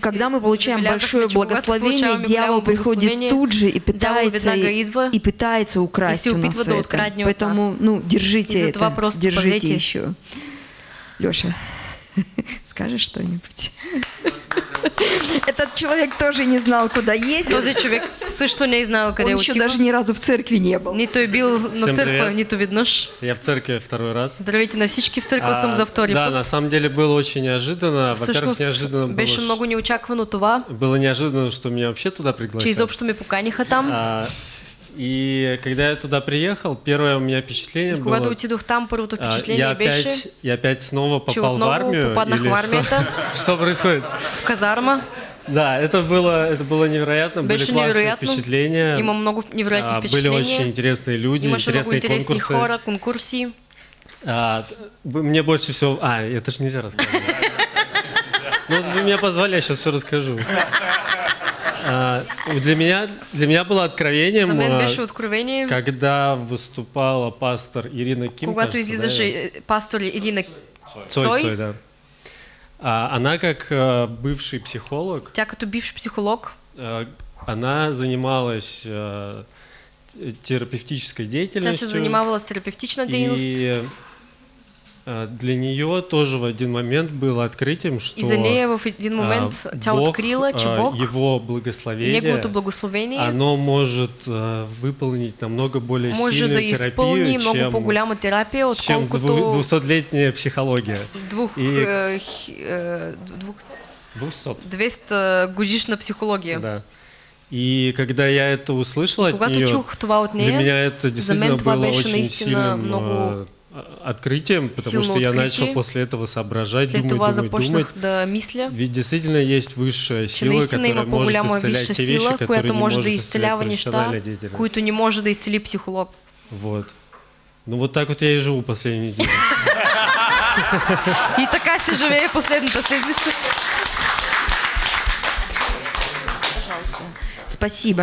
Когда мы получаем большое благословение, дьявол приходит тут же и пытается, и, пытается украсть у нас это. Поэтому, ну, держите это, держите еще. Леша, скажешь что-нибудь? Этот человек тоже не знал, куда едет. Този човек също не е знаел къде Он еще даже ни разу в церкви не был. Нито е бил на Всем църква, привет. нито веднъж. Я в церкви второй раз. Здравейте на всички, в църква съм А, за втори Да, на самом деле было очень неожиданно. Во-первых, неожиданно было, беше много неочаквано това, было неожиданно, что меня вообще туда че пригласили. изобщо ме поканиха там. И когда я туда приехал, первое у меня впечатление И было... отидох там, първото а, впечатление я, беше, опять, я опять снова попал в армию. или в что- армията, Что происходит? в казарма. Да, это было, это было невероятно, были Беше классные невероятно. впечатления. Има много невероятни А, Были очень интересные люди, много интересные конкурсы. хора, конкурси. А, мне больше всего... А, это же нельзя рассказывать. Ну, вы меня позвали, я сейчас все расскажу. А, Для меня, для меня было откровением, а, когда выступала пастор Ирина Ким. когато кажется, да, излизаше е, пастор Ирина Цой, Цой. Цой, да. А, Она как а, бывший психолог, Тя като бивш психолог, а, она занималась а, терапевтической тя деятельностью. се занимавала с терапевтична дейност. И для нее тоже в один момент было открытием, что И за нея в един момент тя Бог, открила, че а, Бог его благословение, благословение оно может выполнить намного более може да сильную изпълни терапию, много чем, отколкото дву- двухсотлетняя психология. двух, И- е, хи- е, двух, Двухсот. 200 годишна психология. Да. И когда я это услышал от нее, чух от для нея, меня это действительно было очень сильным много открытием, потому силно что я начал после этого соображать, след думать, думать, думать. да мисля, Ведь действительно есть высшая сила, которая может исцелять те вещи, сила, которые която не може может исцелять профессиональная деятельность. които не може да изцели психолог. Вот. Ну вот так вот я и живу последнюю неделю. И така се живее последната седмица. Спасибо.